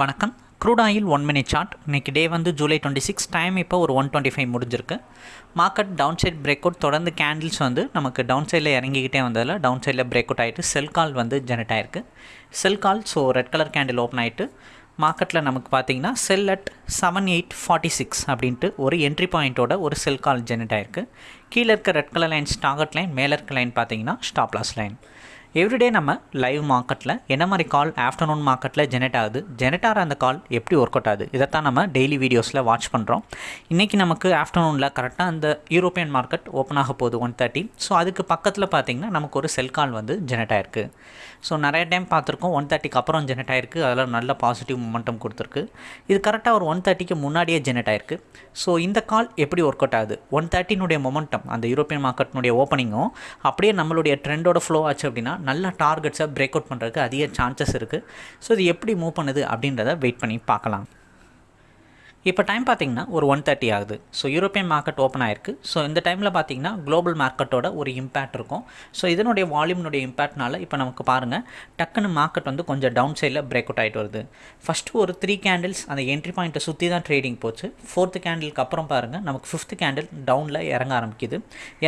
வணக்கம். Crude oil one minute chart இன்றைக்கி day வந்து ஜூலை டுவெண்ட்டி சிக்ஸ் டைம் இப்போ ஒரு ஒன் டுவெண்ட்டி ஃபைவ் முடிஞ்சிருக்கு. Market down side break out தொடர்ந்து கேண்டில்ஸ் வந்து நமக்கு டவுன் சைடில் இறங்கிக்கிட்டே வந்ததில் டவுன் சைடில் பிரேக் அவுட் ஆகிட்டு செல் கால் வந்து ஜெனரேட் ஆயிருக்கு. Sell call so red colour candle open ஆகிட்டு மார்க்கெட்டில் நமக்கு பார்த்தீங்கன்னா sell at seven eight forty six அப்படின்ட்டு ஒரு என்ட்ரி பாயிண்ட்டோட ஒரு செல் கால் ஜெனரேட் ஆயிருக்கு. கீழே இருக்க red colour line target line மேலே இருக்க லைன் பார்த்தீங்கன்னா stop loss line every day நம்ம லைவ் மார்க்கெட்டில் என்ன மாதிரி கால் ஆஃப்டர்நூன் மார்க்கெட்டில் ஜெனரேட் ஆகுது? ஜெனரேட் ஆகிற அந்த கால் எப்படி ஒர்க் அவுட் ஆகுது? இதைத்தான் நம்ம டெய்லி வீடியோஸில் வாட்ச் பண்ணுறோம் இன்றைக்கி நமக்கு ஆஃப்டர்நூனில் கரெக்டாக அந்த யூரோப்பியன் மார்க்கெட் ஓப்பன் ஆக போகுது ஒன் தேர்ட்டி ஸோ அதுக்கு பக்கத்தில் பார்த்தீங்கன்னா நமக்கு ஒரு செல் கால் வந்து ஜெனரேட் ஆயிருக்கு. ஸோ நிறைய டைம் பார்த்துருக்கோம். ஒன் தேர்ட்டிக்கு அப்புறம் ஜெனரேட் ஆயிருக்கு. அதில் நல்ல பாசிட்டிவ் மொமெண்டம் கொடுத்துருக்கு. இது கரெக்டாக ஒரு ஒன் தேர்ட்டிக்கு முன்னாடியே ஜெனரேட் ஆயிருக்கு. ஸோ இந்த கால் எப்படி ஒர்க் அவுட் ஆகுது? ஒன் தேர்ட்டினுடைய மொமெண்டம் அந்த யூரோப்பியன் மார்க்கெட்னுடைய ஓப்பனிங்கும் அப்படியே நம்மளுடைய ட்ரெண்டோட ஃப்ளோ ஆச்சு அப்படின்னா நல்ல டார்கெட்ஸை பிரேக் அவுட் பண்ணுறதுக்கு அதிக சான்சஸ் இருக்குது ஸோ இது எப்படி மூவ் பண்ணுது அப்படின்றத வெயிட் பண்ணி பார்க்கலாம். இப்போ டைம் பார்த்தீங்கன்னா ஒரு ஒன் தேர்ட்டி ஆகுது. ஸோ யூரோப்பியன் மார்க்கெட் ஓப்பன் ஆயிருக்கு. ஸோ இந்த டைமில் பார்த்தீங்கன்னா குளோபல் மார்க்கெட்டோட ஒரு இம்பேக்ட் இருக்கும். ஸோ இதனுடைய வால்யூம்னுடைய இம்பேக்ட்னால இப்போ நமக்கு பாருங்கள் டக்குன்னு மார்க்கெட் வந்து கொஞ்சம் டவுன் சைடில் பிரேக் அவுட் ஆகிட்டு வருது. ஃபஸ்ட்டு ஒரு த்ரீ கேண்டில்ஸ் அந்த என்ட்ரி பாயிண்ட்டை சுற்றி தான் ட்ரேடிங் போச்சு. ஃபோர்த்து கேண்டிலுக்கு அப்புறம் பாருங்கள் நமக்கு ஃபிஃப்த் கேண்டில் டவுனில் இறங்க ஆரம்பிக்குது.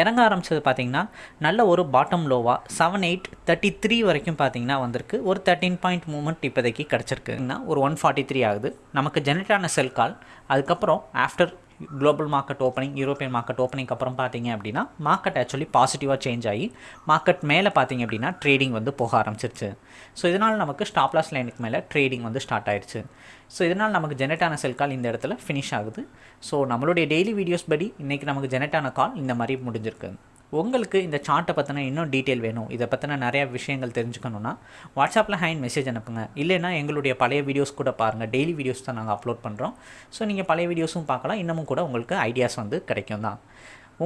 இறங்க ஆரம்பிச்சது பார்த்தீங்கன்னா நல்ல ஒரு பாட்டம் லோவாக செவன் எயிட் தேர்ட்டி த்ரீ வரைக்கும் பார்த்தீங்கன்னா வந்திருக்கு. ஒரு தேர்ட்டின் பாயிண்ட் மூமெண்ட் இப்போதைக்கு கிடச்சிருக்குன்னா ஒரு ஒன் ஃபார்ட்டி த்ரீ ஆகுது. நமக்கு ஜெனரேட் ஆன செல் கால் அதுக்கப்புறம் after global market opening European market opening அப்புறம் பார்த்தீங்க அப்படின்னா மார்க்கெட் ஆக்சுவலி பாசிட்டிவாக சேஞ்ச் ஆகி மார்க்கெட் மேலே பார்த்தீங்க அப்படின்னா ட்ரேடிங் வந்து போக ஆரம்பிச்சிருச்சு. ஸோ இதனால் நமக்கு ஸ்டாப் லாஸ் லைனுக்கு மேலே ட்ரேடிங் வந்து ஸ்டார்ட் ஆயிடுச்சு ஸோ இதனால் நமக்கு ஜெனரேட் ஆன செல் கால் இந்த இடத்துல ஃபினிஷ் ஆகுது. ஸோ நம்மளுடைய டெய்லி வீடியோஸ் படி இன்றைக்கி நமக்கு ஜெனரேட் ஆன கால் இந்த மாதிரி முடிஞ்சிருக்கு. உங்களுக்கு இந்த சார்ட்டை பற்றின இன்னும் டீட்டெயில் வேணும். இதை பற்றின நிறையா விஷயங்கள் தெரிஞ்சுக்கணுன்னா வாட்ஸ்அப்பில் ஹேண்ட் மெசேஜ் அனுப்புங்க. இல்லைனா எங்களுடைய பழைய வீடியோஸ் கூட பாருங்கள் டெய்லி வீடியோஸ் தான் நாங்கள் அப்லோட் பண்ணுறோம் ஸோ நீங்கள் பழைய வீடியோஸும் பார்க்கலாம். இன்னமும் கூட உங்களுக்கு ஐடியாஸ் வந்து கிடைக்கும் தான்.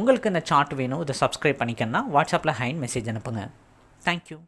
உங்களுக்கு இந்த சார்ட் வேணும். இதை சப்ஸ்கிரைப் பண்ணிக்கணும்னா வாட்ஸ்அப்பில் ஹேண்ட் மெசேஜ் அனுப்புங்க. தேங்க்யூ